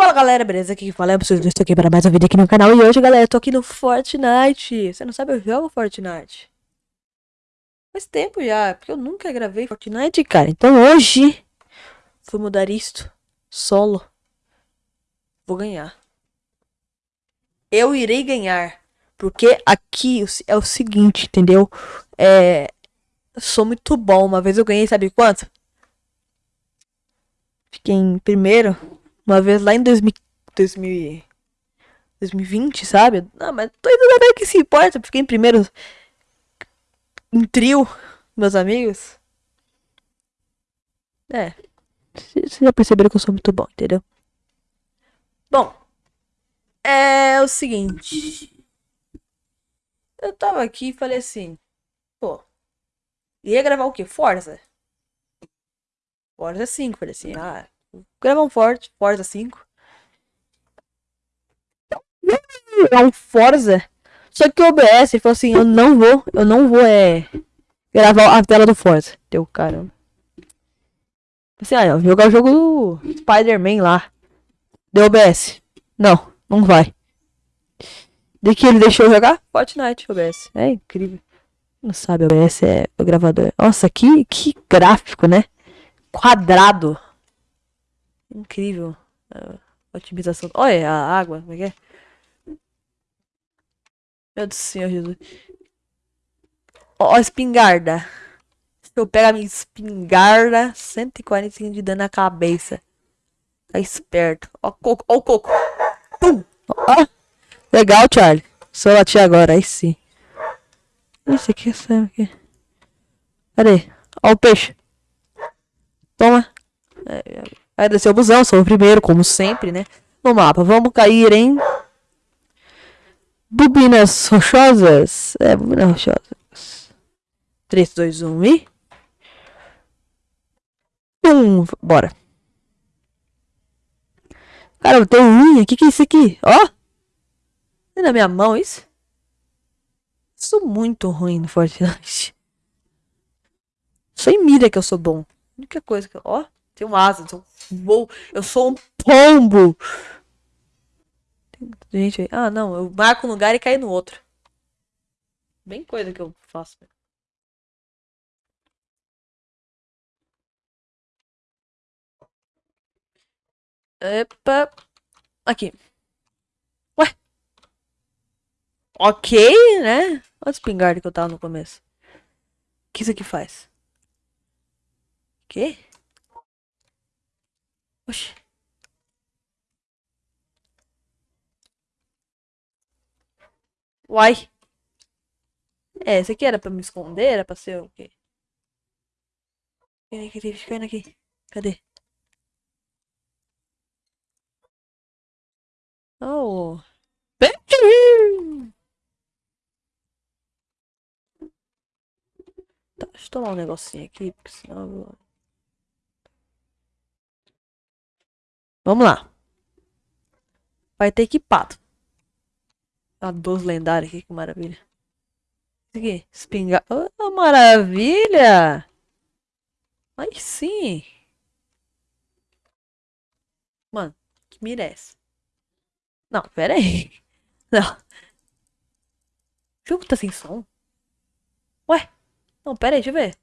Fala galera, beleza? Aqui que fala é o Estou aqui para mais um vídeo aqui no canal. E hoje galera, eu tô aqui no Fortnite. Você não sabe, eu jogo Fortnite. Faz tempo já, porque eu nunca gravei Fortnite, cara. Então hoje Vou mudar isto Solo. Vou ganhar. Eu irei ganhar Porque aqui é o seguinte, entendeu? É... sou muito bom. Uma vez eu ganhei, sabe quanto? Fiquei em primeiro uma vez lá em 2000, 2000, 2020, sabe? Não, mas tô indo ver que se importa, fiquei em primeiro em trio, meus amigos. É. Vocês já perceberam que eu sou muito bom, entendeu? Bom. É o seguinte. Eu tava aqui e falei assim. Pô. Ia gravar o quê? Forza? Forza 5. Falei assim, ah, gravar um Forza, Forza 5. É um Forza. Só que o OBS falou assim, eu não vou, eu não vou é gravar a tela do Forza. Deu caramba. Assim, ah, eu jogar o jogo do Spider-Man lá. Deu OBS. Não, não vai. De que ele deixou jogar? Fortnite OBS. É incrível. Não sabe, OBS é o gravador. Nossa, que, que gráfico, né? Quadrado. Incrível. A otimização. Olha a água, como é que é? Meu Deus do Senhor Jesus. Ó, a espingarda. Se eu pego a minha espingarda, 145 de dano na cabeça. Tá esperto. Ó o coco, ó o coco. Pum! Ó. Legal, Charlie. Só bati agora, aí sim. Esse aqui, esse aqui. Cadê? Ó o peixe. Toma. É, Vai descer o busão, sou o primeiro, como sempre, né? No mapa. Vamos cair em... Bobinas rochosas. É, bobinas rochosas. 3, 2, 1 e... Um, bora. Caramba, tem unha. O que, que é isso aqui? Ó. Tem na minha mão isso? Sou muito ruim no Fortnite. Só em mira que eu sou bom. A única coisa que eu... Ó. Tenho asa, eu vou, eu sou um pombo. Tem gente aí. Ah, não, eu marco um lugar e caio no outro. Bem coisa que eu faço. Epa. Aqui. Ué. Ok, né? Olha o espingarda que eu tava no começo. O que isso aqui faz? O quê? Oxi. Uai. É, esse aqui era pra me esconder? Era pra ser o quê? Fica aqui, fica aqui. Cadê? Oh. Tá, deixa eu tomar um negocinho aqui, porque senão eu vou... Vamos lá. Vai ter equipado. A dos lendários aqui, que maravilha. Isso aqui, espingar. Oh, maravilha! Aí sim. Mano, que mira é essa? Não, pera aí. Não. O jogo tá sem som? Ué? Não, pera aí, deixa eu ver.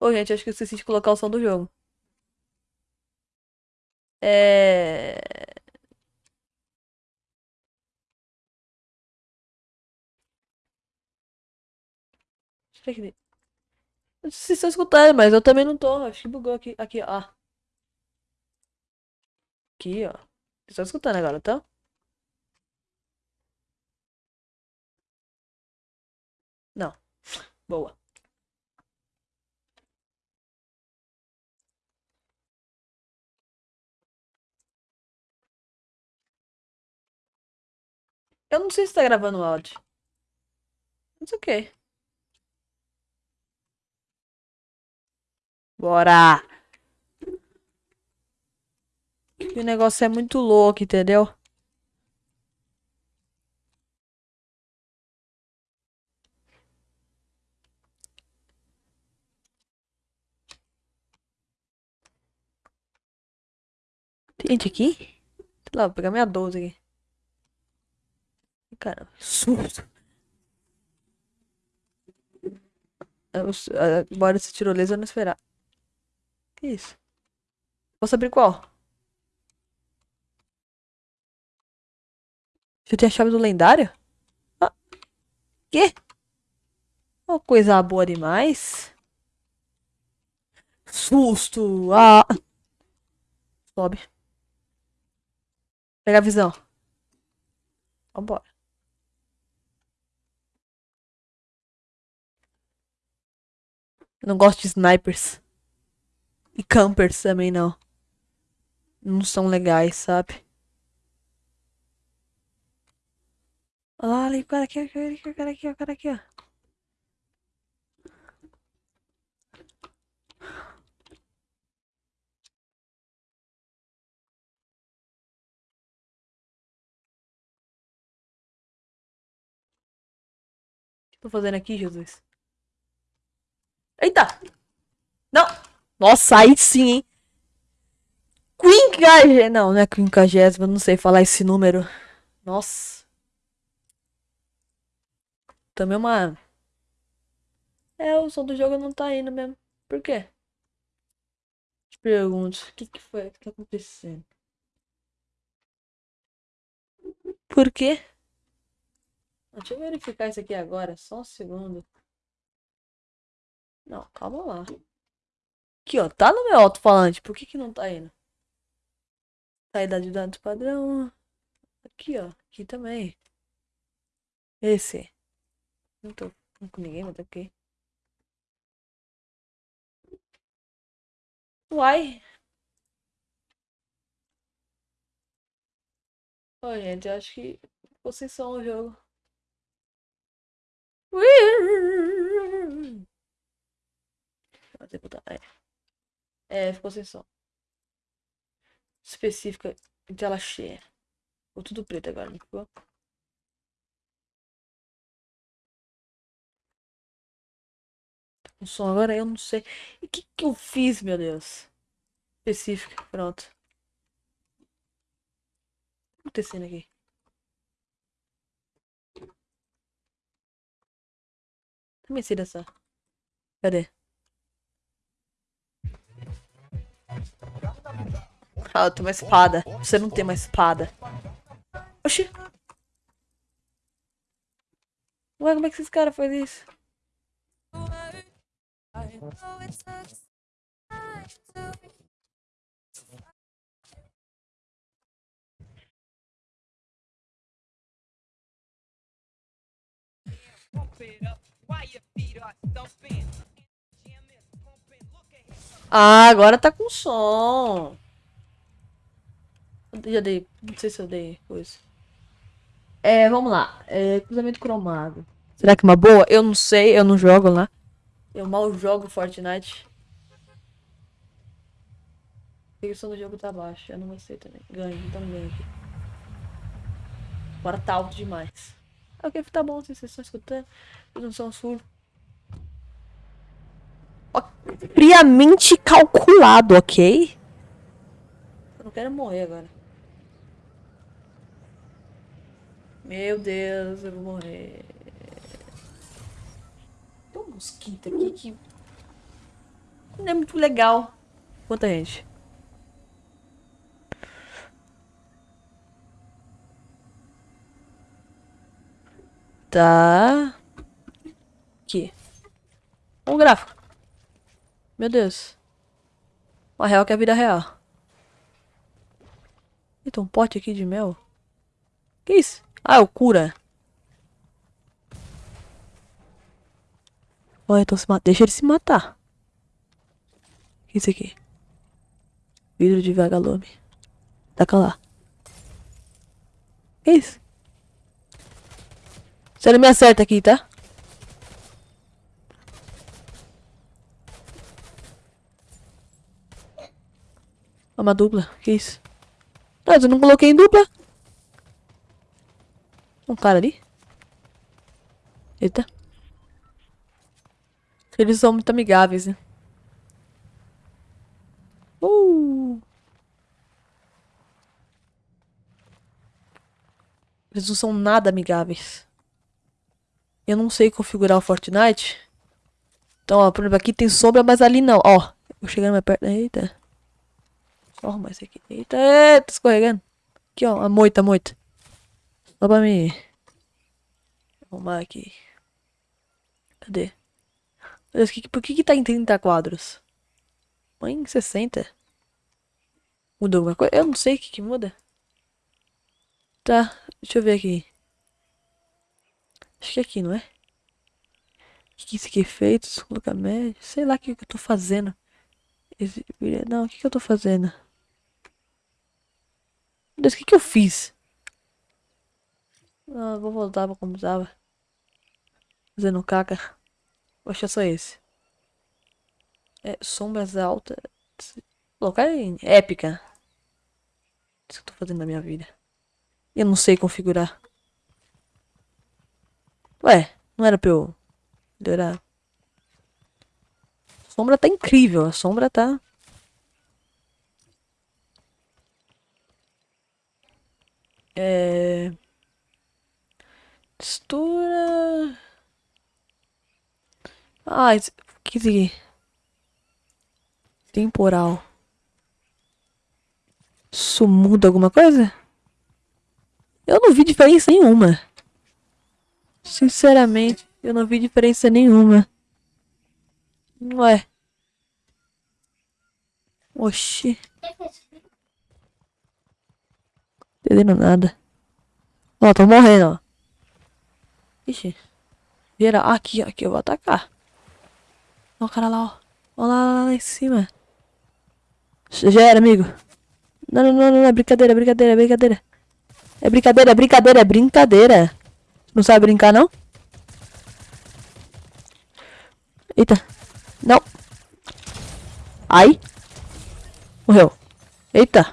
Ô, gente, acho que eu esqueci de colocar o som do jogo. É... Não sei se estão escutando, mas eu também não tô. Acho que bugou aqui. Aqui, ó. Aqui, ó. Vocês estão escutando agora, tá? Não. Boa. Eu não sei se tá gravando áudio. Não sei o que. Bora! o negócio é muito louco, entendeu? Tem gente aqui? Sei lá, vou pegar minha 12 aqui. Caramba, susto. Eu, embora esse tirolesa eu não esperar. Que isso? Posso abrir qual? Eu ter a chave do lendário? Ah. Que? Uma coisa boa demais. Susto! Ah! Sobe. Pega a visão. Vambora. Eu não gosto de snipers. E campers também não. Não são legais, sabe? Olha lá, ali, o cara aqui, o cara aqui, o cara aqui, ó. O que tô fazendo aqui, Jesus? Eita! Não! Nossa, aí sim, hein? Quinquagésima. Não, não é quinquagésima, não sei falar esse número. Nossa. Também uma. É, o som do jogo não tá indo mesmo. Por quê? Te pergunto, o que que foi? O que tá acontecendo? Por quê? Deixa eu verificar isso aqui agora, só um segundo. Não, calma lá. Aqui, ó, tá no meu alto-falante, por que que não tá indo? Saída de dados padrão. Aqui, ó, aqui também. Esse. Não tô com ninguém, mas tá aqui. Uai. Ô, gente, eu acho que vocês são o jogo. É. é, ficou sem som. Específica de tela cheia. Ficou tudo preto agora, não ficou? O som agora eu não sei. E o que, que eu fiz, meu Deus? Específica, pronto. O que tá acontecendo aqui? Também sei dessa. Cadê? Ah, eu tenho uma espada. Você não tem uma espada. Oxi. Ué, como é que esses caras fazem isso? Ah, agora tá com som. Já dei. Não sei se eu dei coisa. É, vamos lá. É, cruzamento cromado. Será que é uma boa? Eu não sei, eu não jogo lá. Eu mal jogo Fortnite. A som do jogo tá baixo. Eu não gostei também. Ganho, então ganho aqui. Agora tá alto demais. Ok, tá bom, vocês estão escutando. Eu não sou um surdo. Friamente calculado, ok? Eu não quero morrer agora. Meu Deus, eu vou morrer. Tem um mosquito aqui que não é muito legal. Quanta gente? Tá. Aqui. Um gráfico. Meu Deus. Uma real que é a vida real. Eita, um pote aqui de mel. Que isso? Ah, é o cura. Olha, então se Deixa ele se matar. Que é isso aqui? Vidro de vagalume. Taca lá. Que isso? Você não me acerta aqui, tá? É uma dupla. Que isso? Não, eu não coloquei em dupla. Um cara ali. Eita. Eles são muito amigáveis, né? Uh! Eles não são nada amigáveis. Eu não sei configurar o Fortnite. Então, ó, por exemplo, aqui tem sombra, mas ali não. Ó, eu chegando mais perto. Eita. Só arrumar isso aqui. Eita, eita, escorregando. Aqui, ó, a moita, a moita. Só pra me... Arrumar aqui. Cadê? Deus, que, por que que tá em 30 quadros? Mãe, 60. Mudou alguma coisa? Eu não sei o que que muda. Tá, deixa eu ver aqui. Acho que é aqui, não é? O que, que isso aqui é feito? Colocar. Sei lá o que, que eu tô fazendo. Não, o que, que eu tô fazendo? Deus, o que, que eu fiz? Não, vou voltar pra como tava. Fazendo caca. Vou achar só esse. É, sombras altas. Colocar em épica. Isso que eu tô fazendo na minha vida. Eu não sei configurar. Ué, não era pra eu melhorar? A sombra tá incrível. A sombra tá... É... Textura... Ah, que isso aqui? Temporal. Isso muda alguma coisa? Eu não vi diferença nenhuma. Sinceramente, eu não vi diferença nenhuma. Ué. Oxi. Entendendo nada. Ó, tô morrendo, ó. Ixi. Vira. Aqui, aqui, eu vou atacar. Ó o cara lá, ó. Ó lá, lá, lá em cima. Já era, amigo. Não, não, não, não, é brincadeira, é brincadeira, é brincadeira. É brincadeira, é brincadeira, é brincadeira. Não sabe brincar, não? Eita. Não. Ai. Morreu. Eita.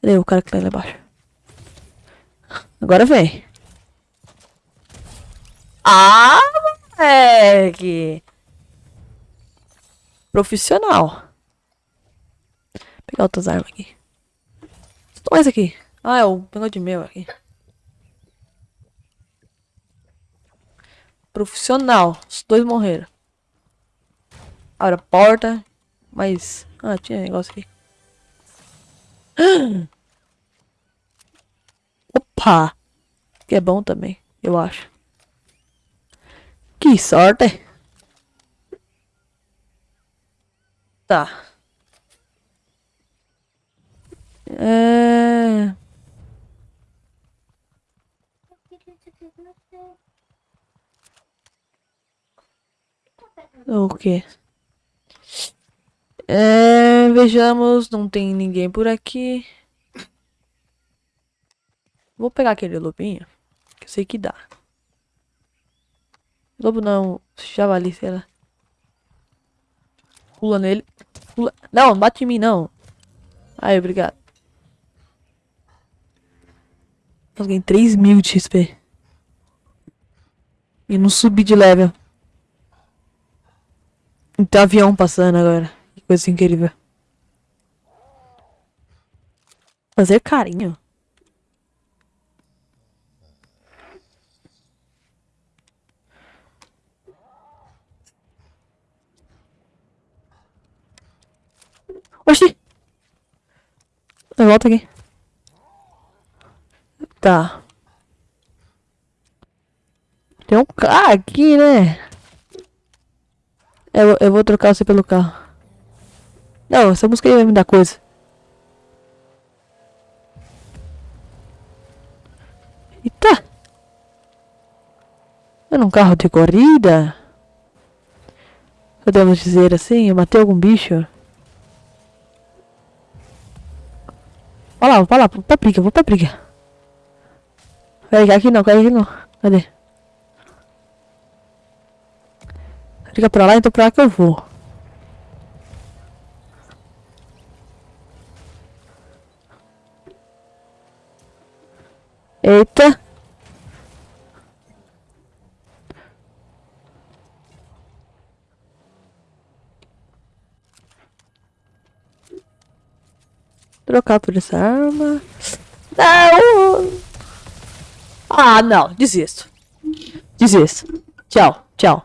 Cadê o cara que tá lá embaixo? Agora vem. Ah, moleque. Profissional. Vou pegar outras armas aqui. Toma esse aqui. Ah, é o de meu aqui. Profissional. Os dois morreram. Abre a porta. Mas... Ah, tinha negócio aqui. Opa! Que é bom também, eu acho. Que sorte! Tá. É... O quê? É, vejamos, não tem ninguém por aqui. Vou pegar aquele lobinho, que eu sei que dá. Lobo não, javali, sei lá. Pula nele. Pula. Não, bate em mim, não. Aí, obrigado. Eu ganhei 3 mil de XP. E não subi de level. Tem avião passando agora. Que coisa incrível. Fazer carinho. Oxi! Volta aqui. Tá. Tem um carro aqui, né? Eu, eu vou trocar você pelo carro. Não, essa música aí vai me dar coisa. Eita! Era um carro de corrida? Podemos dizer assim, eu matei algum bicho? Olha lá, vai lá, pra briga, vou pra briga. Peraí, aqui não, aqui não. Cadê? Fica pra lá, então pra lá que eu vou. Eita. Trocar por essa arma. Não! Ah, não. Desisto. Desisto. Tchau, tchau.